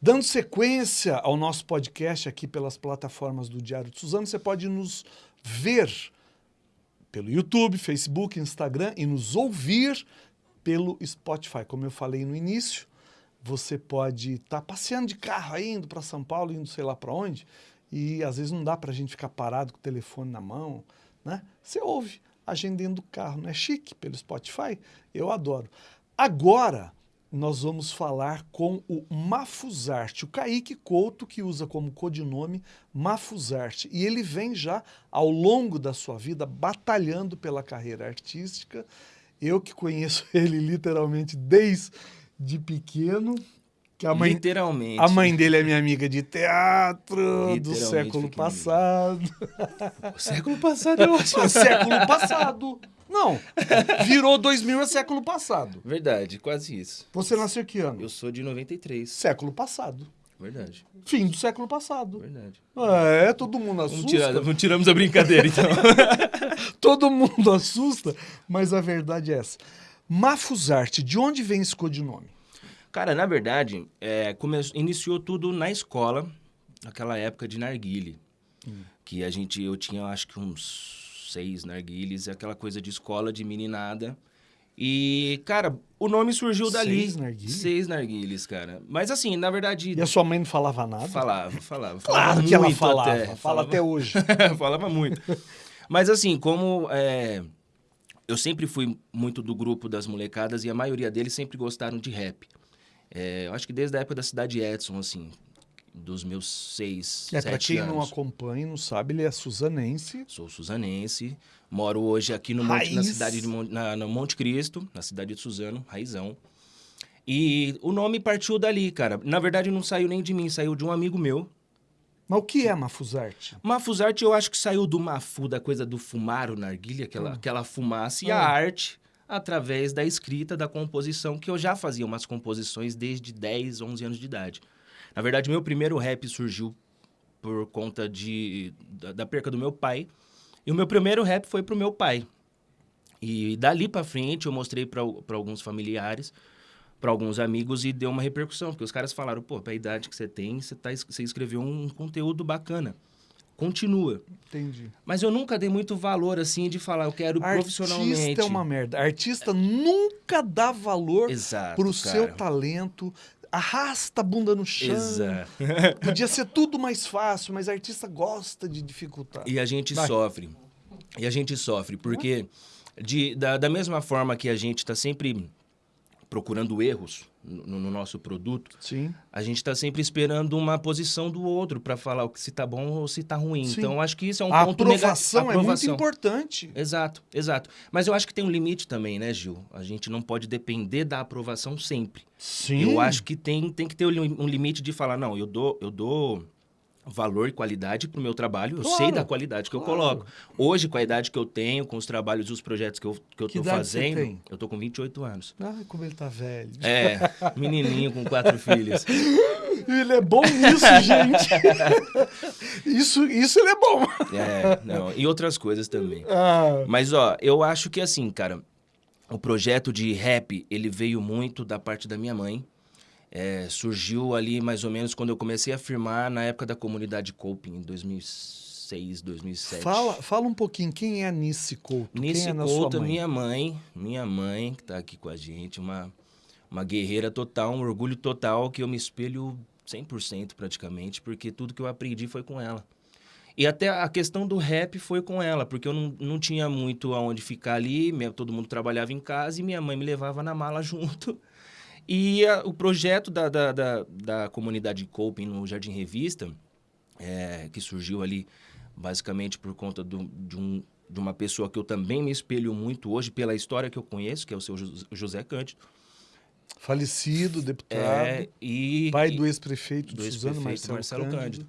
Dando sequência ao nosso podcast aqui pelas plataformas do Diário de Suzano, você pode nos ver pelo YouTube, Facebook, Instagram e nos ouvir pelo Spotify. Como eu falei no início, você pode estar tá passeando de carro aí, indo para São Paulo, indo sei lá para onde, e às vezes não dá para a gente ficar parado com o telefone na mão, né? Você ouve a gente dentro do carro, não é chique pelo Spotify? Eu adoro. Agora, nós vamos falar com o Mafuzarte, o Kaique Couto, que usa como codinome Mafuzarte. E ele vem já, ao longo da sua vida, batalhando pela carreira artística. Eu que conheço ele literalmente desde pequeno. Que a mãe, Literalmente. A mãe dele é minha amiga de teatro do século passado. O século passado é ótimo. século passado. Não, virou 2000 é século passado. Verdade, quase isso. Você nasceu que ano? Eu sou de 93. Século passado. Verdade. Fim do século passado. Verdade. É, todo mundo assusta. Vamos, tirar, vamos tiramos a brincadeira, então. todo mundo assusta, mas a verdade é essa. Mafuzarte, de onde vem esse codinome? Cara, na verdade, é, começou, iniciou tudo na escola, naquela época de narguile. Hum. Que a gente, eu tinha acho que uns seis narguilhas, aquela coisa de escola de meninada. E, cara, o nome surgiu dali. Seis narguilhas? Seis narguilhas, cara. Mas assim, na verdade... E a sua mãe não falava nada? Falava, falava. Claro falava que ela falava. Até. Fala falava... até hoje. falava muito. Mas assim, como... É... Eu sempre fui muito do grupo das molecadas e a maioria deles sempre gostaram de rap. É, eu acho que desde a época da Cidade Edson, assim, dos meus seis, é, sete pra quem anos. não acompanha, não sabe, ele é suzanense. Sou suzanense. Moro hoje aqui no Monte, na cidade de Monte, na, no Monte Cristo, na cidade de Suzano, Raizão. E o nome partiu dali, cara. Na verdade, não saiu nem de mim, saiu de um amigo meu. Mas o que é Mafuzarte? Mafuzarte, eu acho que saiu do Mafu, da coisa do fumar o narguilha, aquela, hum. aquela fumaça, e hum. a arte através da escrita, da composição, que eu já fazia umas composições desde 10, 11 anos de idade. Na verdade, meu primeiro rap surgiu por conta de, da, da perca do meu pai. E o meu primeiro rap foi pro meu pai. E dali para frente eu mostrei para alguns familiares, para alguns amigos e deu uma repercussão, porque os caras falaram: "Pô, pra idade que você tem, você tá você escreveu um conteúdo bacana. Continua". Entendi. Mas eu nunca dei muito valor assim de falar, eu quero Artista profissionalmente. Artista é uma merda. Artista nunca dá valor Exato, pro cara. seu talento, arrasta a bunda no chão. Exato. Podia ser tudo mais fácil, mas artista gosta de dificultar. E a gente Vai. sofre. E a gente sofre, porque de, da, da mesma forma que a gente está sempre procurando erros no, no, nosso produto, Sim. a gente está sempre esperando uma posição do outro para falar o que se está bom ou se está ruim. Sim. Então, acho que isso é um a ponto aprovação negativo. é muito importante. Exato, exato. Mas eu acho que tem um limite também, né, Gil? A gente não pode depender da aprovação sempre. Sim. Eu acho que tem, tem que ter um limite de falar, não, eu dou, eu dou valor e qualidade para o meu trabalho. Claro, eu sei da qualidade que claro. eu coloco. Hoje, com a idade que eu tenho, com os trabalhos e os projetos que eu, que eu que tô fazendo, eu tô com 28 anos. Ah, como ele tá velho. É, menininho com quatro filhos. Ele é bom nisso, gente. isso, isso ele é bom. É, não, e outras coisas também. Ah. Mas, ó, eu acho que assim, cara, o projeto de rap, ele veio muito da parte da minha mãe. É, surgiu ali mais ou menos quando eu comecei a firmar na época da comunidade Coping, em 2006, 2007. Fala, fala um pouquinho, quem é a Nice Couto? Nice quem é Couto, minha mãe, minha mãe, que está aqui com a gente, uma, uma guerreira total, um orgulho total, que eu me espelho 100% praticamente, porque tudo que eu aprendi foi com ela. E até a questão do rap foi com ela, porque eu não, não tinha muito aonde ficar ali, todo mundo trabalhava em casa e minha mãe me levava na mala junto. E a, o projeto da, da, da, da comunidade Coping no Jardim Revista, é, que surgiu ali basicamente por conta do, de, um, de uma pessoa que eu também me espelho muito hoje pela história que eu conheço, que é o seu José Cândido. Falecido, deputado, é, e, pai do ex-prefeito do Suzano, Marcelo, Marcelo Cândido. Cândido.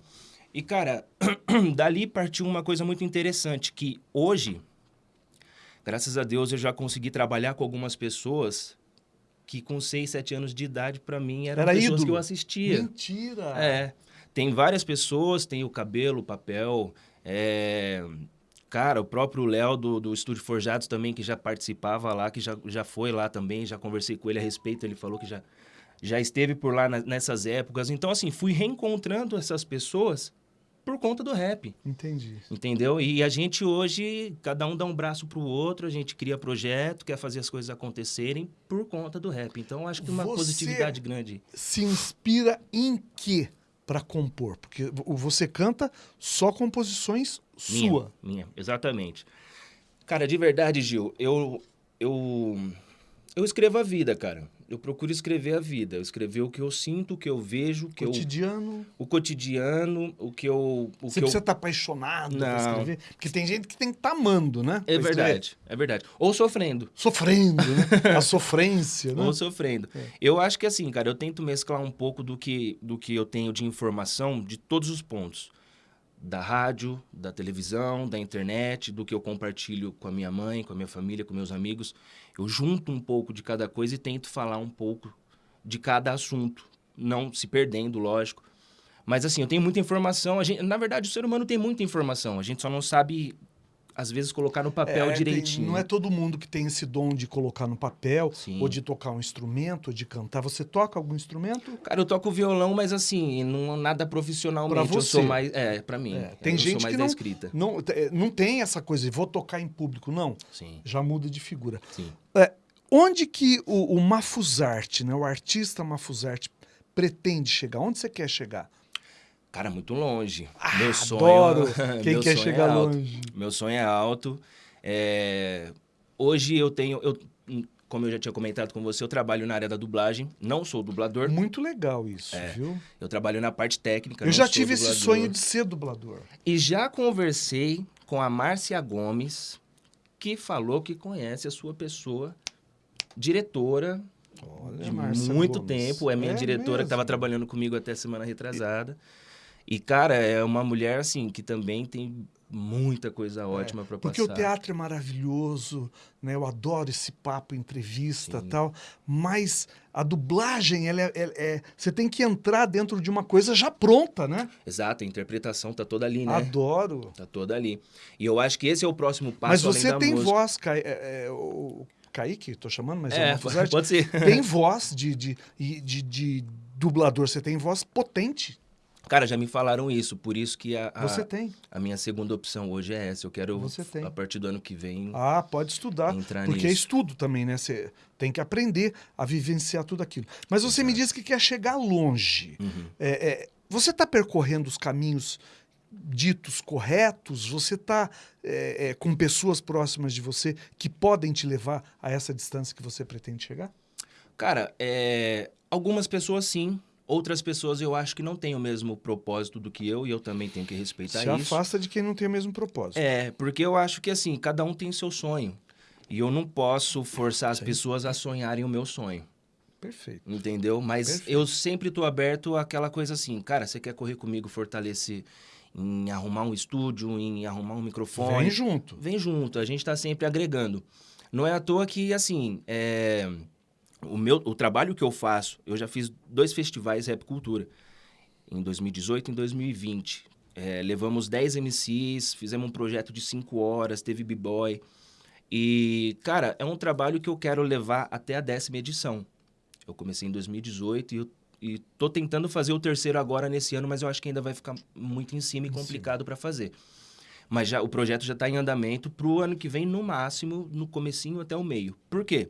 E, cara, dali partiu uma coisa muito interessante, que hoje, graças a Deus, eu já consegui trabalhar com algumas pessoas que com 6, 7 anos de idade, para mim, eram Era pessoas ídolo. que eu assistia. Mentira! É. Tem várias pessoas, tem o cabelo, o papel, é... Cara, o próprio Léo do, do Estúdio Forjados também, que já participava lá, que já, já foi lá também, já conversei com ele a respeito, ele falou que já, já esteve por lá na- nessas épocas. Então, assim, fui reencontrando essas pessoas por conta do rap. Entendi. Entendeu? E a gente hoje, cada um dá um braço pro outro, a gente cria projeto, quer fazer as coisas acontecerem por conta do rap. Então, acho que uma Você- positividade grande. Se inspira em quê para compor? Porque você canta só composições Minha, sua. Minha, exatamente. Cara, de verdade, Gil, eu, eu, eu escrevo a vida, cara. Eu procuro escrever a vida. Eu escrever o que eu sinto, o que eu vejo, o que eu, Cotidiano. o cotidiano, o que eu... O Você que eu... precisa estar apaixonado pra Não. escrever. Porque tem gente que tem que estar amando, né? É pra verdade, é verdade. Ou sofrendo. Sofrendo, né? A sofrência, né? Ou sofrendo. É. Eu acho que assim, cara, eu tento mesclar um pouco do que, do que eu tenho de informação de todos os pontos. Da rádio, da televisão, da internet, do que eu compartilho com a minha mãe, com a minha família, com meus amigos. Eu junto um pouco de cada coisa e tento falar um pouco de cada assunto. Não se perdendo, lógico. Mas assim, eu tenho muita informação. Gente, na verdade, o ser humano tem muita informação. A gente só não sabe, às vezes, colocar no papel É, tem- direitinho. não é todo mundo que tem esse dom de colocar no papel, Sim. ou de tocar um instrumento, ou de cantar. Você toca algum instrumento? Cara, eu toco violão, mas assim, não nada profissionalmente. Pra Eu sou você. mais. É, pra mim. É, tem eu gente sou mais que da não- escrita. Não, é, não tem essa coisa de vou tocar em público, não. Sim, Já muda de figura. sim. Onde que o, o Mafuzarte, né, o artista Mafuzarte, pretende chegar? Onde você quer chegar? Cara, muito longe. Ah, meu sonho. adoro quem meu quer sonho chegar é longe. Meu sonho é alto. É, Hoje eu tenho. Eu... Como eu já tinha comentado com você, eu trabalho na área da dublagem. Não sou dublador. Muito legal isso, É, viu? Eu trabalho na parte técnica. Eu já tive esse dublador. sonho de ser dublador. E já conversei com a Márcia Gomes, que falou que conhece a sua pessoa, diretora Olha, de Márcia muito Gomes. tempo. É minha diretora que estava mesmo? trabalhando comigo até semana retrasada. E, cara, é uma mulher, assim, que também tem muita coisa ótima para passar. Porque o teatro é maravilhoso, né? Eu adoro esse papo, entrevista Sim. tal. Mas a dublagem, ela é, é- é- Você tem que entrar dentro de uma coisa já pronta, né? Exato, a interpretação tá toda ali, né? Adoro. Tá toda ali. E eu acho que esse é o próximo passo mas você tem música. voz, Ca... é, é, o Kaique, tô chamando, mas é, É, uma pode ser. Tem voz de, de, de, de- de dublador, você tem voz potente. Cara, já me falaram isso, por isso que a, a, Você tem. a minha segunda opção hoje é essa. Eu quero, Você tem. a partir do ano que vem, Ah, pode estudar. entrar Porque é nisso. estudo também, né? Você tem que aprender a vivenciar tudo aquilo. Mas você me disse que quer chegar longe. Uhum. É, é, você está percorrendo os caminhos ditos corretos? Você está com pessoas próximas de você que podem te levar a essa distância que você pretende chegar? Cara, é, algumas pessoas sim, outras pessoas eu acho que não têm o mesmo propósito do que eu e eu também tenho que respeitar Se isso. afasta de quem não tem o mesmo propósito. É, porque eu acho que assim, cada um tem seu sonho. E eu não posso forçar as Sim. pessoas a sonharem o meu sonho, Perfeito. entendeu? Mas Perfeito. eu sempre tô aberto àquela coisa assim, cara, você quer correr comigo, fortalecer em arrumar um estúdio, em arrumar um microfone? Vem junto. vem junto, a gente está sempre agregando. Não é à toa que, assim, é, o, meu, o trabalho que eu faço, eu já fiz dois festivais Rap Cultura, em 2018 e em 2020. É, levamos 10 MCs, fizemos um projeto de 5 horas, teve B-Boy. E, cara, é um trabalho que eu quero levar até a décima edição. Eu comecei em 2018 e eu e tô tentando fazer o terceiro agora nesse ano, mas eu acho que ainda vai ficar muito em cima e complicado para fazer. Mas já o projeto já está em andamento para o ano que vem, no máximo, no comecinho até o meio. Por quê?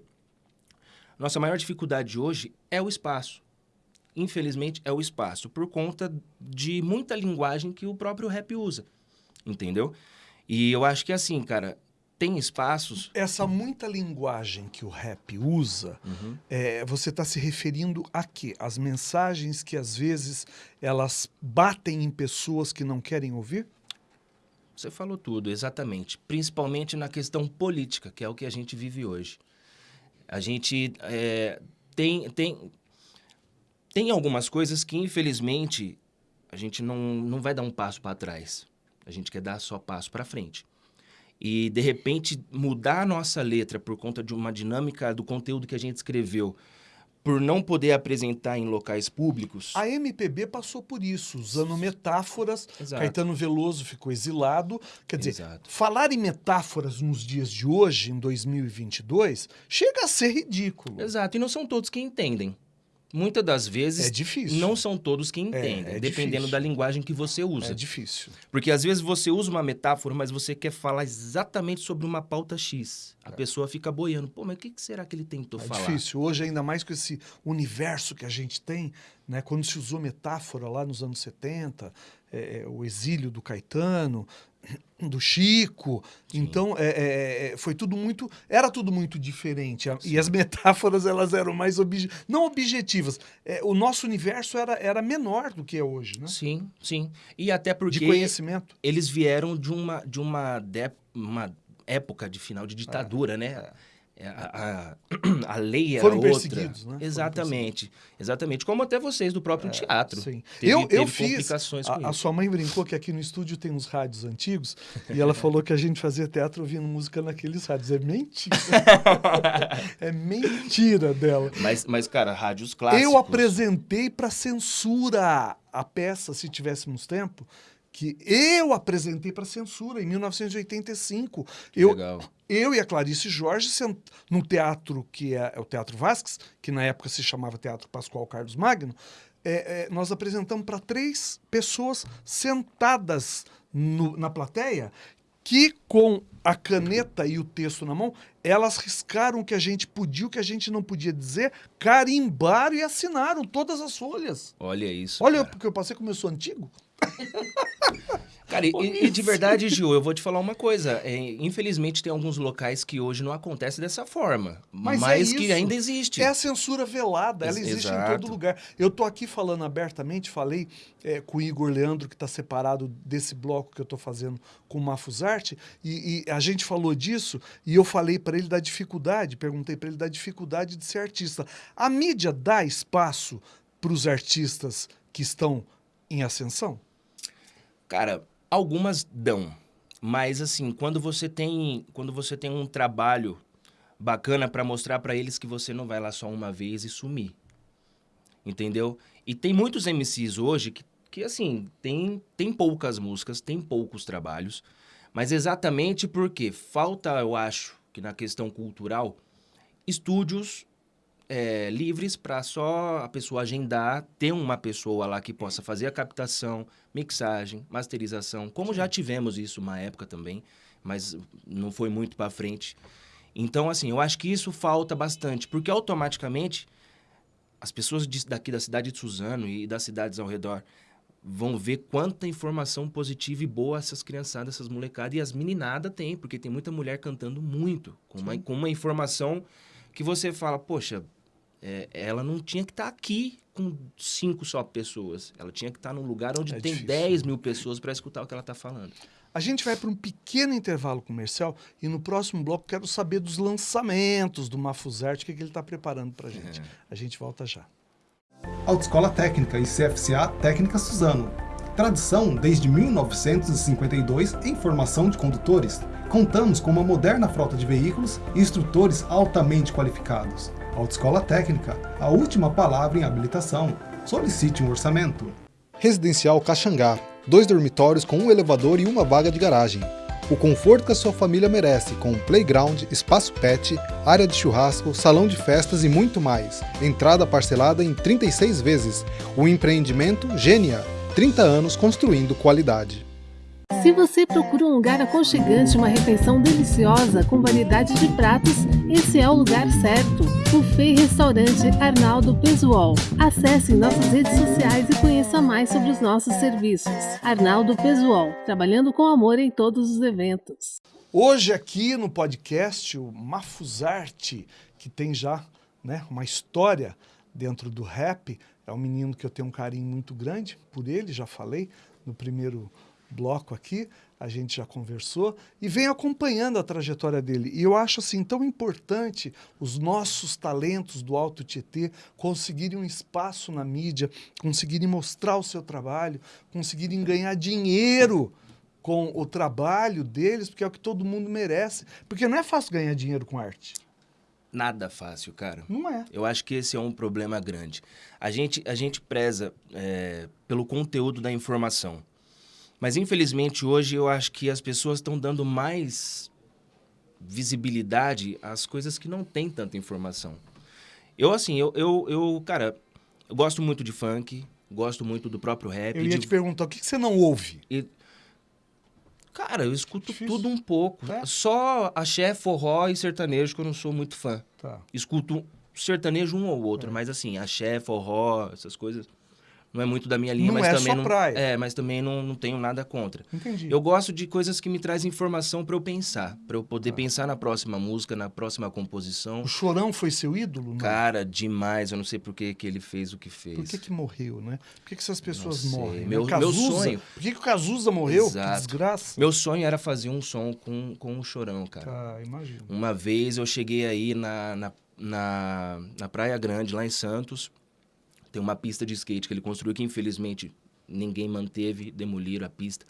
Nossa maior dificuldade hoje é o espaço. Infelizmente, é o espaço, por conta de muita linguagem que o próprio rap usa. Entendeu? E eu acho que assim, cara, tem espaços. Essa muita linguagem que o rap usa, Uhum. é, você está se referindo a quê? As mensagens que às vezes elas batem em pessoas que não querem ouvir? Você falou tudo, exatamente. Principalmente na questão política, que é o que a gente vive hoje. A gente é, tem, tem, tem algumas coisas que, infelizmente, a gente não, não vai dar um passo para trás. A gente quer dar só passo para frente. E, de repente, mudar a nossa letra por conta de uma dinâmica do conteúdo que a gente escreveu, por não poder apresentar em locais públicos. A MPB passou por isso, usando metáforas. Exato. Caetano Veloso ficou exilado. Quer dizer, Exato. falar em metáforas nos dias de hoje, em 2022, chega a ser ridículo. Exato, e não são todos que entendem. Muitas das vezes É difícil. não são todos que entendem, é dependendo difícil. da linguagem que você usa. É difícil. Porque às vezes você usa uma metáfora, mas você quer falar exatamente sobre uma pauta X. A pessoa fica boiando. Pô, mas o que será que ele tentou É falar? difícil. Hoje, ainda mais com esse universo que a gente tem, né? quando se usou metáfora lá nos anos 70, é, é, o exílio do Caetano, do Chico. Então, é, é, é, foi tudo muito. Era tudo muito diferente. A- E as metáforas elas eram mais obje, não objetivas. É, o nosso universo era, era menor do que é hoje, né? Sim, sim. E até De porque conhecimento. eles vieram de uma, de uma, de- uma época de final de ditadura, né? É, A, a- a lei era Foram outra. perseguidos, né? Exatamente. Exatamente. Como até vocês do próprio teatro. Sim. Teve- eu, eu fiz. A, a sua mãe brincou que aqui no estúdio tem uns rádios antigos e ela falou que a gente fazia teatro ouvindo música naqueles rádios. É mentira. é mentira dela. Mas, mas, cara, rádios clássicos. Eu apresentei para censura a peça, se tivéssemos tempo, que eu apresentei para censura em 1985. Eu, Legal. Eu e a Clarice Jorge, num teatro que é, é o Teatro Vasques, que na época se chamava Teatro Pascoal Carlos Magno, é, é, nós apresentamos para três pessoas sentadas no- na plateia que, com a caneta e o texto na mão, elas riscaram o que a gente podia, o que a gente não podia dizer, carimbaram e assinaram todas as folhas. Olha isso. Olha, cara. porque eu passei como eu sou antigo. Cara, e, e de verdade, Gil, eu vou te falar uma coisa. É, infelizmente, tem alguns locais que hoje não acontece dessa forma. Mas Mas, é que isso. ainda existe. É a censura velada, ela Ex- existe em exato. todo lugar. Eu tô aqui falando abertamente, falei é, com o Igor Leandro, que está separado desse bloco que eu tô fazendo com o Mafusarte, e, e a gente falou disso, e eu falei para ele da dificuldade, perguntei para ele da dificuldade de ser artista. A mídia dá espaço para os artistas que estão em ascensão? Cara, algumas dão. Mas assim, quando você tem, quando você tem um trabalho bacana pra mostrar pra eles que você não vai lá só uma vez e sumir. Entendeu? E tem muitos MCs hoje que, que assim, tem, tem poucas músicas, tem poucos trabalhos, mas exatamente porque falta, eu acho, que na questão cultural, estúdios é, livres para só a pessoa agendar, ter uma pessoa lá que possa fazer a captação, mixagem, masterização, como já tivemos isso uma época também, mas não foi muito para frente. Então, assim, eu acho que isso falta bastante, porque automaticamente as pessoas daqui da cidade de Suzano e das cidades ao redor vão ver quanta informação positiva e boa essas criançadas, essas molecadas e as meninadas têm, porque tem muita mulher cantando muito, com uma, com uma informação que você fala, poxa, é, ela não tinha que estar aqui com cinco só pessoas. Ela tinha que estar num lugar onde É tem difícil. 10 mil pessoas para escutar o que ela está falando. A gente vai para um pequeno intervalo comercial e no próximo bloco quero saber dos lançamentos do Mafuzarte, o que, que ele está preparando para a gente. A gente volta já. Autoescola Técnica e CFCA Técnica Suzano. Tradição desde 1952 em formação de condutores. Contamos com uma moderna frota de veículos e instrutores altamente qualificados. Autoescola Técnica, a última palavra em habilitação. Solicite um orçamento. Residencial Caxangá. Dois dormitórios com um elevador e uma vaga de garagem. O conforto que a sua família merece, com playground, espaço pet, área de churrasco, salão de festas e muito mais. Entrada parcelada em 36 vezes. O empreendimento Gênia. 30 anos construindo qualidade. Se você procura um lugar aconchegante, uma refeição deliciosa com variedade de pratos, esse é o lugar certo. Buffet Restaurante Arnaldo Pesuol. Acesse nossas redes sociais e conheça mais sobre os nossos serviços. Arnaldo Pesuol, trabalhando com amor em todos os eventos. Hoje aqui no podcast, o Mafuzarte, que tem já né, uma história dentro do rap, é um menino que eu tenho um carinho muito grande por ele, já falei no primeiro bloco aqui, a gente já conversou, e venho acompanhando a trajetória dele. E eu acho assim tão importante os nossos talentos do Alto Tietê conseguirem um espaço na mídia, conseguirem mostrar o seu trabalho, conseguirem ganhar dinheiro com o trabalho deles, porque é o que todo mundo merece. Porque não é fácil ganhar dinheiro com arte. Nada fácil, cara. Não é. Eu acho que esse é um problema grande. A gente, a gente preza é, pelo conteúdo da informação. Mas, infelizmente, hoje eu acho que as pessoas estão dando mais visibilidade às coisas que não têm tanta informação. Eu, assim, eu, eu, eu cara, Eu gosto muito de funk, gosto muito do próprio rap. Eu ia de- te perguntar, o que, que você não ouve? e- Cara, eu escuto Difícil. tudo um pouco. É? Só axé, forró e sertanejo que eu não sou muito fã. Tá. Escuto sertanejo um ou É. outro, mas assim, axé, forró, essas coisas não é muito da minha linha, Não mas é também não praia. É, mas também não, não tenho nada contra. Entendi. Eu gosto de coisas que me trazem informação pra eu pensar, pra eu poder pensar na próxima música, na próxima composição. O Chorão foi seu ídolo? Não. Cara, demais. Eu não sei por que, que ele fez o que fez. Por que, que morreu, né? Por que, que essas pessoas morrem? né? Meu- meu sonho- Por que, que o Cazuza morreu? Exato. Que desgraça. Meu sonho era fazer um som com, com o Chorão, cara. Tá, imagina. Uma vez eu cheguei aí na, na, na, na Praia Grande, lá em Santos. Tem uma pista de skate que ele construiu que infelizmente ninguém manteve, demoliram a pista.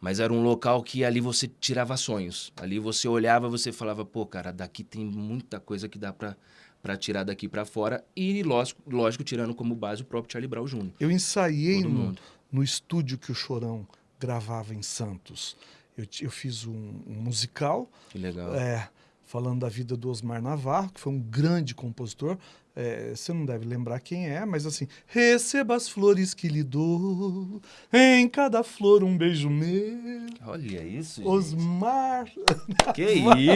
Mas era um local que ali você tirava sonhos. Ali você olhava, você falava, pô, cara, daqui tem muita coisa que dá pra, pra tirar daqui pra fora. E lógico, lógico, tirando como base o próprio Charlie Brown Jr. Eu ensaiei no, no estúdio que o Chorão gravava em Santos. Eu, eu fiz um, um musical Que legal. é, falando da vida do Osmar Navarro, que foi um grande compositor. É, você não deve lembrar quem é, mas assim, receba as flores que lhe dou, em cada flor um beijo meu. Olha isso, gente. Osmar. Que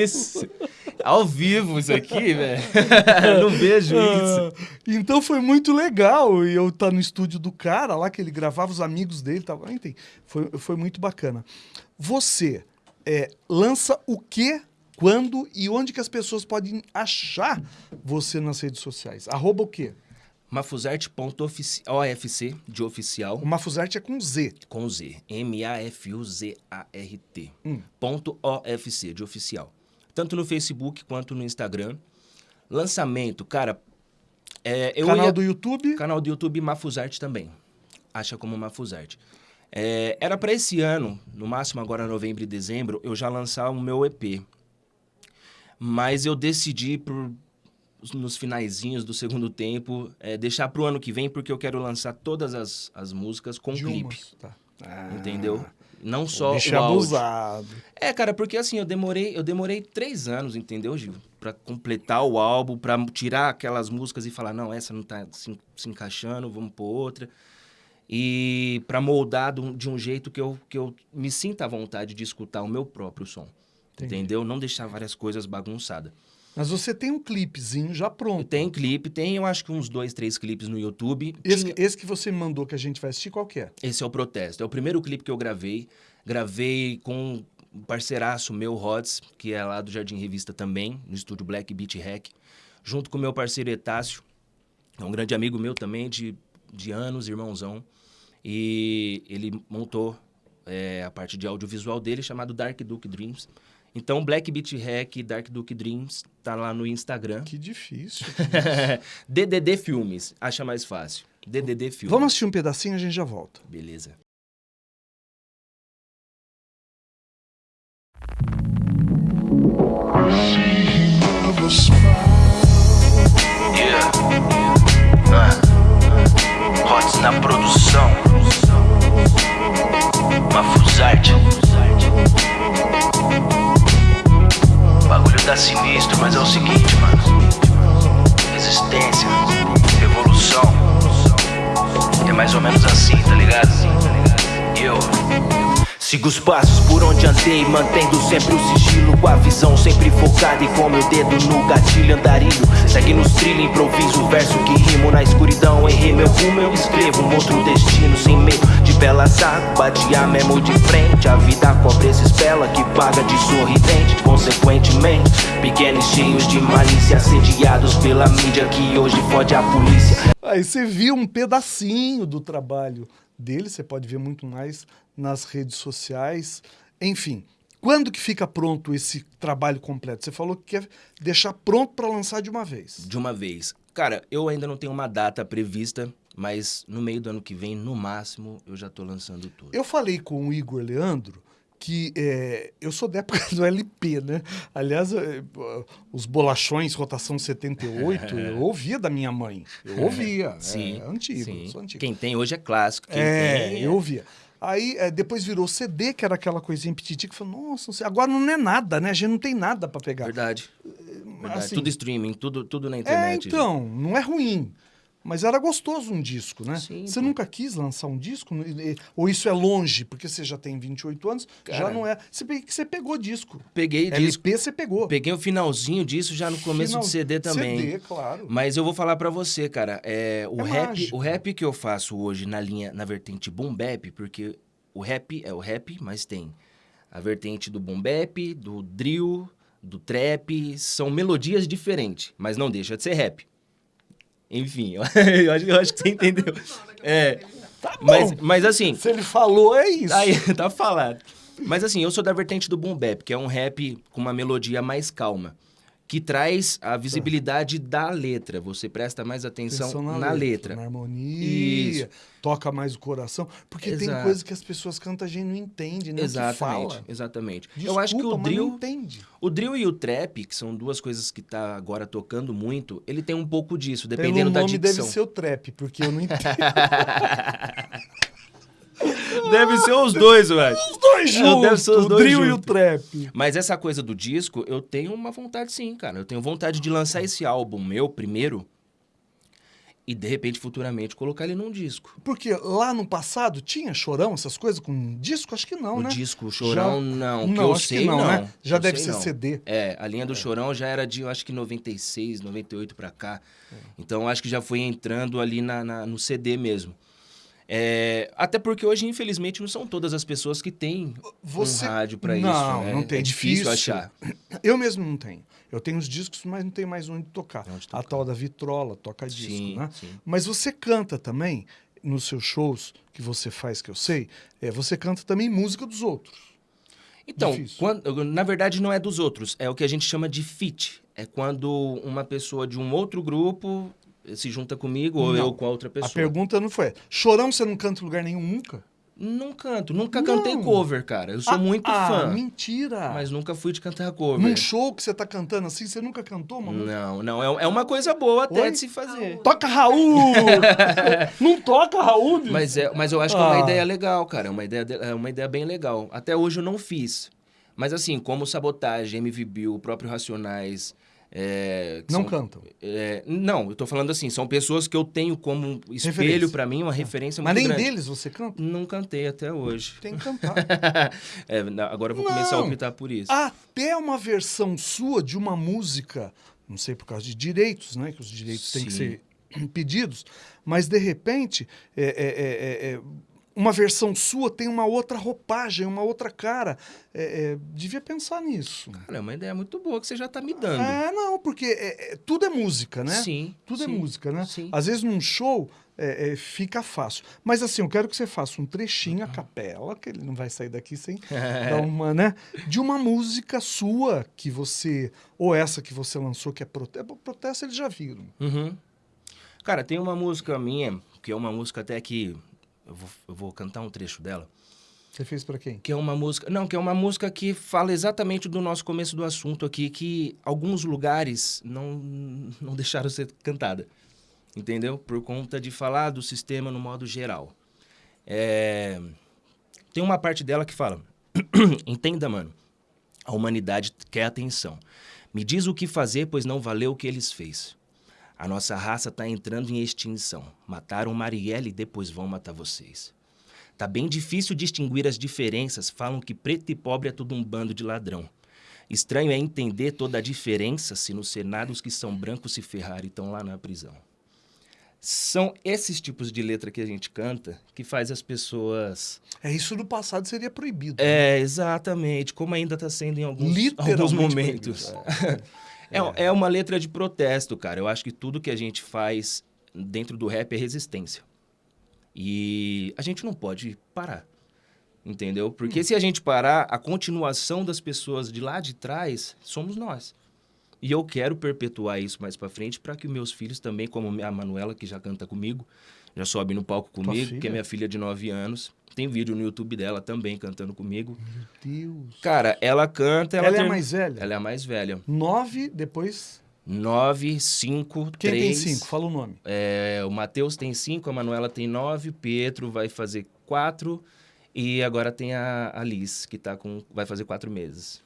isso? Ao vivo isso aqui, velho. Não vejo isso. Ah, então foi muito legal e eu estar tá no estúdio do cara lá que ele gravava os amigos dele, tava, enfim, foi, foi muito bacana. Você é, lança o que, quando e onde que as pessoas podem achar você nas redes sociais? Arroba o quê? Mafuzarte.ofc, de oficial, O Mafuzarte é com Z. com Z. M-A-F-U-Z-A-R-T. Hum. Ponto OFC, de oficial. Tanto no Facebook quanto no Instagram. Lançamento, cara. É, Canal ia- do YouTube. Canal do YouTube Mafuzarte também. Acha como Mafuzarte. É, era para esse ano, no máximo agora novembro e dezembro, eu já lançar o meu EP. Mas eu decidi por nos finaizinhos do segundo tempo é, deixar pro ano que vem porque eu quero lançar todas as, as músicas com de clipe. Tá. Ah, entendeu? Não só Bicho o áudio. abusado. É, cara, porque assim, eu demorei, eu demorei três anos, entendeu, Gil? Pra completar o álbum, pra tirar aquelas músicas e falar, não, essa não tá se, se encaixando, vamos pôr outra. E pra moldar de um, de um jeito que eu, que eu me sinta à vontade de escutar o meu próprio som. Entendi. Entendeu? Não deixar várias coisas bagunçadas. Mas você tem um clipezinho já pronto. Tem clipe, tem eu acho que uns dois, três clipes no YouTube. Esse, Tinha- esse que você me mandou que a gente vai assistir, qual que é? Esse é o Protesto. É o primeiro clipe que eu gravei. Gravei com um parceiraço meu, Rods, que é lá do Jardim Revista também, no estúdio Black Beat Hack. Junto com o meu parceiro Etácio, é um grande amigo meu também, de, de anos, irmãozão. E ele montou é, a parte de audiovisual dele, chamado Dark Duke Dreams. Então, Black Beat Hack, Dark Duke Dreams, tá lá no Instagram. Que difícil. DDD Filmes, acha mais fácil. DDD Filmes. Vamos assistir um pedacinho, a gente já volta. Beleza. Yeah. Ah. Hots na produção. Mafuzarte. Tá sinistro, mas é o seguinte, mano. Resistência, revolução. É mais ou menos assim, tá ligado? E eu. Sigo os passos por onde andei, mantendo sempre o sigilo Com a visão sempre focada e com meu dedo no gatilho andarilho Segue nos trilhos, improviso, verso que rimo Na escuridão, errei meu rumo, eu escrevo um outro destino Sem medo de bela saco, batia mesmo de frente A vida cobra esses bela que paga de sorridente Consequentemente, pequenos cheios de malícia Assediados pela mídia que hoje fode a polícia Aí você viu um pedacinho do trabalho dele, você pode ver muito mais nas redes sociais. Enfim, quando que fica pronto esse trabalho completo? Você falou que quer deixar pronto para lançar de uma vez. De uma vez. Cara, eu ainda não tenho uma data prevista, mas no meio do ano que vem, no máximo, eu já tô lançando tudo. Eu falei com o Igor Leandro que é, eu sou da época do LP, né? Aliás, é, os bolachões rotação 78, eu ouvia da minha mãe. Eu ouvia. Sim. é antigo, sim. antigo. Quem tem hoje é clássico. É, tem, eu ouvia. Aí é, depois virou CD, que era aquela coisinha petiti, que falou, nossa, não agora não é nada, né? A gente não tem nada para pegar. Verdade. Verdade. Assim, tudo streaming, tudo, tudo na é, internet. então, não é ruim. Mas era gostoso um disco, né? Sim, você pô. nunca quis lançar um disco? Ou isso é longe, porque você já tem 28 anos, já Cara. não é. Que você pegou disco. Peguei disco. LP você pegou. Peguei o finalzinho disso já no começo Final- do CD também. CD, claro. Mas eu vou falar pra você, cara, é, o, É rap, mágico. o rap que eu faço hoje na linha, na vertente boom bap, porque o rap é o rap, mas tem a vertente do boom bap, do drill, do trap, são melodias diferentes, mas não deixa de ser rap. Enfim, eu acho, eu acho que você entendeu. É, mas, mas assim, Se ele falou, é isso. Aí, tá falado. Mas assim, eu sou da vertente do boom bap, que é um rap com uma melodia mais calma, que traz a visibilidade da letra. Você presta mais atenção, Atenção na, letra. Na harmonia, Isso. toca mais o coração. Porque tem Exato. coisas que as pessoas cantam a gente não entende, né? Exatamente, exatamente. Desculpa, eu acho que o drill, o drill e o trap, que são duas coisas que tá agora tocando muito, ele tem um pouco disso, Pelo dependendo da nome deve dicção. ser o trap, porque eu não entendo. Deve ser os dois, acho. Os dois É, deve juntos, ser os o dois drill e o juntos. trap. Mas essa coisa do disco, eu tenho uma vontade sim, cara. Eu tenho vontade de lançar esse álbum meu primeiro e de repente futuramente colocar ele num disco. Porque lá no passado tinha chorão, essas coisas com disco? Acho que não, o né? disco, o Chorão, não. Que não, eu acho sei, que não, né? Já Eu deve sei, ser não. CD. É, a linha do Chorão já era de, eu acho que 96, 98 pra cá. É. Então, acho que já foi entrando ali na, na- no CD mesmo. É, até porque hoje, infelizmente, não são todas as pessoas que têm Você- um rádio Não, isso. né? não tem, É difícil, difícil. achar. Eu mesmo não tenho. Eu tenho os discos, mas não tenho mais onde tocar. Onde A tocar. tal da vitrola toca disco, Sim, né? sim. Mas você canta também, nos seus shows que você faz, que eu sei, é, você canta também música dos outros. Então, quando- na verdade não é dos outros, é o que a gente chama de feat. É quando uma pessoa de um outro grupo se junta comigo ou Não. eu com a outra pessoa. A pergunta não foi, chorão você não canta em lugar nenhum nunca? Não canto, nunca Não. cantei cover, cara. Eu sou Ah, muito ah, fã, mentira! mas nunca fui de cantar cover. Num show que você tá cantando assim, você nunca cantou, mano? Não, não, é, é uma coisa boa até Oi? de se fazer. Toca Raul! não toca Raul! bicho. Mas, é, mas eu acho que é uma Ah. ideia legal, cara. É uma ideia, de- é uma ideia bem legal. Até hoje eu não fiz. Mas assim, como Sabotagem, MV Bill, o próprio Racionais... é, Não são- cantam. É, não, eu tô falando assim, são pessoas que eu tenho como espelho pra mim, uma referência Mas muito nem grande. deles você canta? Não cantei até hoje. Tem que cantar. É, agora eu vou começar a Não. Optar por isso. Até uma versão sua de uma música, não sei por causa de direitos, né? Que os direitos têm que Sim. ser pedidos, mas de repente é, é, é, é, uma versão sua tem uma outra roupagem, uma outra cara. É, é, devia pensar nisso. Cara, é uma ideia muito boa que você já tá me dando. É, não, porque é- é- tudo é música, né? Sim. Tudo é sim, música, né? Sim. Às vezes num show é, é, fica fácil. Mas assim, eu quero que você faça um trechinho a capela, que ele não vai sair daqui sem dar uma, né? De uma música sua que você. Ou essa que você lançou, que é protesto. Protesto eles já viram. Uhum. Cara, tem uma música minha, que é uma música até que. Eu vou, eu vou cantar um trecho dela. Você fez pra quem? Que é uma música. Não, que é uma música que fala exatamente do nosso começo do assunto aqui, que alguns lugares não, não deixaram ser cantada. Entendeu? Por conta de falar do sistema no modo geral. É, Tem uma parte dela que fala: Entenda, mano. A humanidade quer atenção. Me diz o que fazer, pois não valeu o que eles fez. A nossa raça tá entrando em extinção. Mataram Marielle e depois vão matar vocês. Tá bem difícil distinguir as diferenças. Falam que preto e pobre é tudo um bando de ladrão. Estranho é entender toda a diferença se no Senado os que são brancos se ferrarem e estão lá na prisão. São esses tipos de letra que a gente canta que faz as pessoas... É isso no passado seria proibido. É, exatamente. Como ainda está sendo em alguns, alguns momentos. proibido. É, é uma letra de protesto, cara. Eu acho que tudo que a gente faz dentro do rap é resistência. E a gente não pode parar. Entendeu? Porque se a gente parar, a continuação das pessoas de lá de trás somos nós. E eu quero perpetuar isso mais pra frente para que meus filhos também, como a Manuela, que já canta comigo, já sobe no palco comigo, que é minha filha de 9 anos. Tem vídeo no YouTube dela também cantando comigo. Meu Deus. Cara, ela canta. Ela, Ela é a mais velha? Ela é a mais velha. Nove, depois. 9, 5, Quem 3. tem cinco? Fala o nome. É, o Matheus tem 5, a Manuela tem 9, Pietro vai fazer 4 e agora tem a, a Liz, que tá com, vai fazer 4 meses.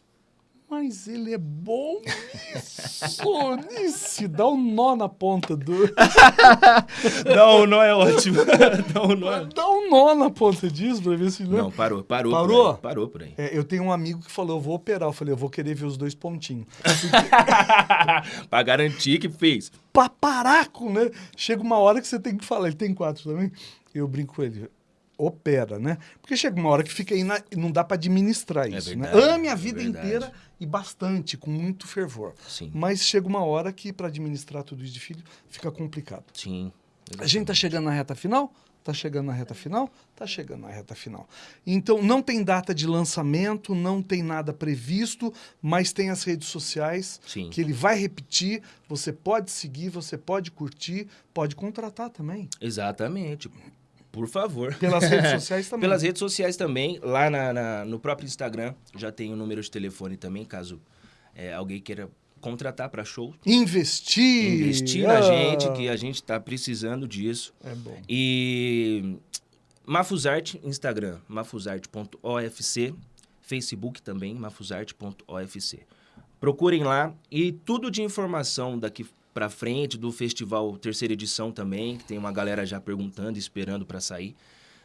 Mas ele é bom nisso, nisso. Dá um nó na ponta do. Não, não é ótimo. Não, não é. Dá um nó na ponta disso pra ver se Não, parou, parou. Parou? Por aí, parou por aí. É, eu tenho um amigo que falou, eu vou operar. Eu falei, eu vou querer ver os dois pontinhos. pra garantir que fez. pra parar com, né? Chega uma hora que você tem que falar. Ele tem quatro também. Eu brinco com ele. Opera, né? Porque chega uma hora que fica aí na- não dá pra administrar É isso, né? verdade, Ame a é vida verdade. inteira e bastante, com muito fervor. Sim. Mas chega uma hora que para administrar tudo isso de filho fica complicado. Sim. A gente tá chegando na reta final? Tá chegando na reta final? Tá chegando na reta final. Então, não tem data de lançamento, não tem nada previsto, mas tem as redes sociais Sim. que ele vai repetir. Você pode seguir, você pode curtir, pode contratar também. Exatamente. Por favor. Pelas redes sociais também. Pelas redes sociais também, lá na, na- no próprio Instagram, já tem o número de telefone também, caso é, alguém queira contratar para show. Investir. Investir na Ah, gente, que a gente tá precisando disso. É bom. E Mafusarte, Instagram, mafusarte.ofc, Facebook também, mafusarte.ofc. Procurem lá e tudo de informação daqui pra frente do festival terceira edição também, que tem uma galera já perguntando, esperando para sair.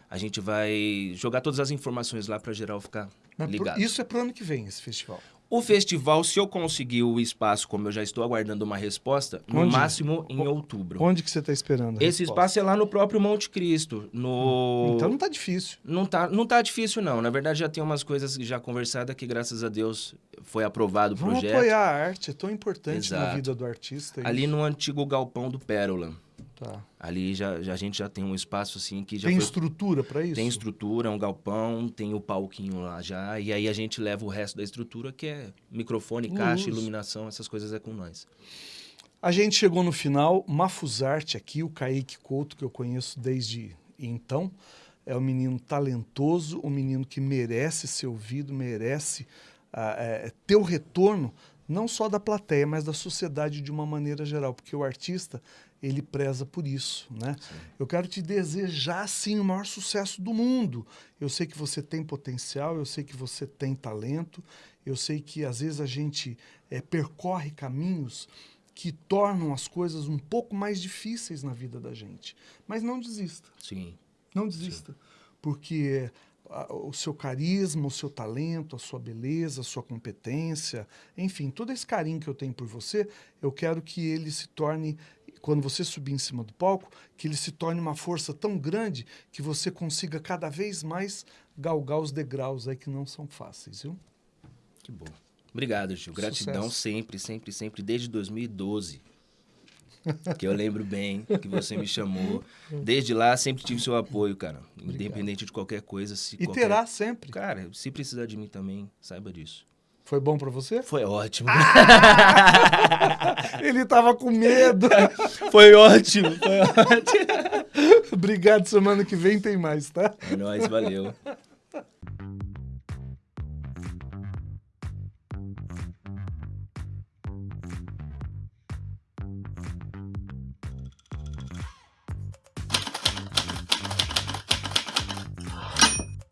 A gente vai jogar todas as informações lá para geral ficar Mas ligado. isso é pro ano que vem, esse festival. O festival, se eu conseguir o espaço, como eu já estou aguardando uma resposta, no Onde? máximo em outubro. Onde que você está esperando? Esse resposta? espaço é lá no próprio Monte Cristo. No... Então não tá difícil. Não tá, não tá difícil, não. Na verdade, já tem umas coisas já conversadas que, graças a Deus, foi aprovado o Vamos projeto. apoiar a arte, é tão importante na Exato. vida do artista. Ali isso. no antigo galpão do Pérola. Tá. Ali já, já- a gente já tem um espaço assim que já Tem foi- estrutura para isso? tem estrutura, um galpão, tem o palquinho lá já. E aí a gente leva o resto da estrutura, que é microfone, caixa, Luz. iluminação, essas coisas é com nós. A gente chegou no final, Mafuzarte aqui, o Kaique Couto, que eu conheço desde então. É um menino talentoso, um menino que merece ser ouvido, merece ah, é, ter o retorno, não só da plateia, mas da sociedade de uma maneira geral, porque o artista, ele preza por isso, né? Eu quero te desejar, sim, o maior sucesso do mundo. Eu sei que você tem potencial, eu sei que você tem talento, eu sei que às vezes a gente eh, percorre caminhos que tornam as coisas um pouco mais difíceis na vida da gente. Mas não desista, Sim. não desista. Porque ah, o seu carisma, o seu talento, a sua beleza, a sua competência, enfim, todo esse carinho que eu tenho por você, eu quero que ele se torne, quando você subir em cima do palco, que ele se torne uma força tão grande que você consiga cada vez mais galgar os degraus aí que não são fáceis, viu? Que bom. Obrigado, Gil. Gratidão Sucesso. sempre, sempre, sempre, desde 2012. Que eu lembro bem que você me chamou. Desde lá, sempre tive seu apoio, cara. Independente de qualquer coisa. Se E qualquer... terá sempre. Cara, se precisar de mim também, saiba disso. Foi bom pra você? Foi ótimo. Ele tava com medo. foi ótimo, foi ótimo. Obrigado, semana que vem tem mais, tá? É nóis, valeu.